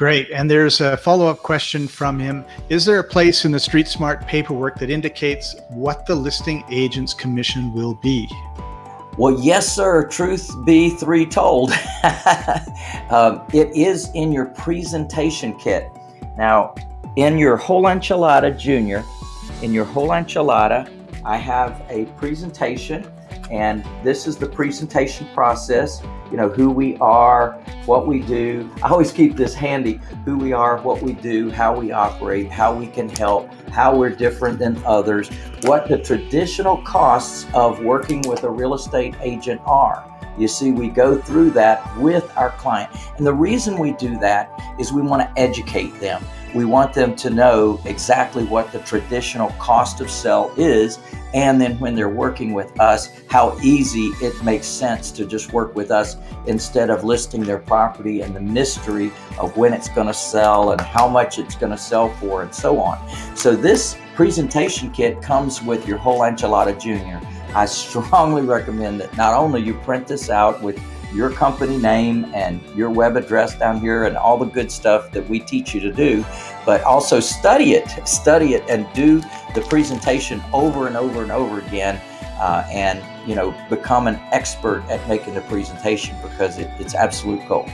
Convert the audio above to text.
Great. And there's a follow up question from him Is there a place in the Street Smart paperwork that indicates what the listing agent's commission will be? Well, yes, sir. Truth be three told. um, it is in your presentation kit. Now, in your whole enchilada junior, in your whole enchilada, I have a presentation and this is the presentation process you know who we are what we do i always keep this handy who we are what we do how we operate how we can help how we're different than others what the traditional costs of working with a real estate agent are you see, we go through that with our client. And the reason we do that is we want to educate them. We want them to know exactly what the traditional cost of sell is and then when they're working with us, how easy it makes sense to just work with us instead of listing their property and the mystery of when it's going to sell and how much it's going to sell for and so on. So this presentation kit comes with your whole enchilada junior. I strongly recommend that not only you print this out with your company name and your web address down here and all the good stuff that we teach you to do, but also study it, study it and do the presentation over and over and over again uh, and, you know, become an expert at making the presentation because it, it's absolute gold.